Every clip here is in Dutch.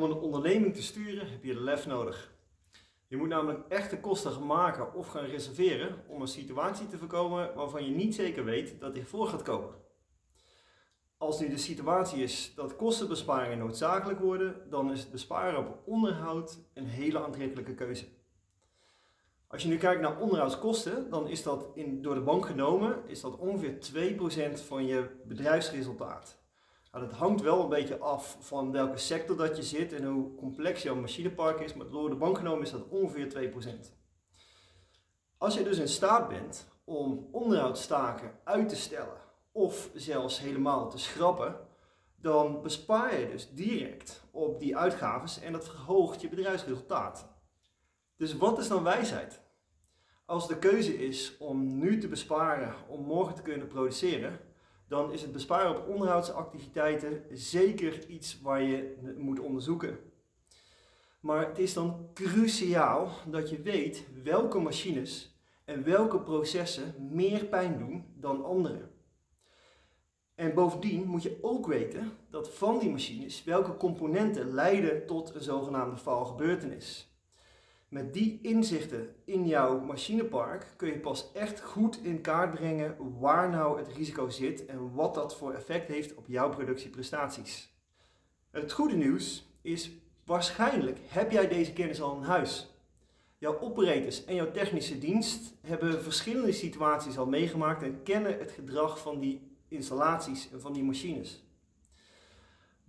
Om een onderneming te sturen heb je lef nodig. Je moet namelijk echte kosten gaan maken of gaan reserveren om een situatie te voorkomen waarvan je niet zeker weet dat die voor gaat komen. Als nu de situatie is dat kostenbesparingen noodzakelijk worden, dan is besparen op onderhoud een hele aantrekkelijke keuze. Als je nu kijkt naar onderhoudskosten, dan is dat in, door de bank genomen is dat ongeveer 2% van je bedrijfsresultaat. Nou, dat hangt wel een beetje af van welke sector dat je zit en hoe complex jouw machinepark is, maar door de bank genomen is dat ongeveer 2%. Als je dus in staat bent om onderhoudstaken uit te stellen of zelfs helemaal te schrappen, dan bespaar je dus direct op die uitgaves en dat verhoogt je bedrijfsresultaat. Dus wat is dan wijsheid? Als de keuze is om nu te besparen om morgen te kunnen produceren, dan is het besparen op onderhoudsactiviteiten zeker iets waar je moet onderzoeken. Maar het is dan cruciaal dat je weet welke machines en welke processen meer pijn doen dan andere. En bovendien moet je ook weten dat van die machines welke componenten leiden tot een zogenaamde valgebeurtenis. Met die inzichten in jouw machinepark kun je pas echt goed in kaart brengen waar nou het risico zit en wat dat voor effect heeft op jouw productieprestaties. Het goede nieuws is waarschijnlijk heb jij deze kennis al in huis. Jouw operators en jouw technische dienst hebben verschillende situaties al meegemaakt en kennen het gedrag van die installaties en van die machines.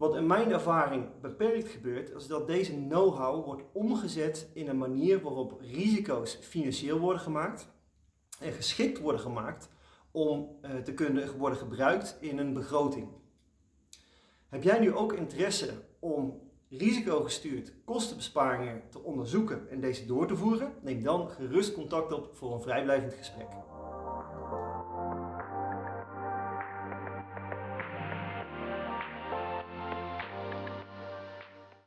Wat in mijn ervaring beperkt gebeurt, is dat deze know-how wordt omgezet in een manier waarop risico's financieel worden gemaakt en geschikt worden gemaakt om eh, te kunnen worden gebruikt in een begroting. Heb jij nu ook interesse om risicogestuurd kostenbesparingen te onderzoeken en deze door te voeren? Neem dan gerust contact op voor een vrijblijvend gesprek.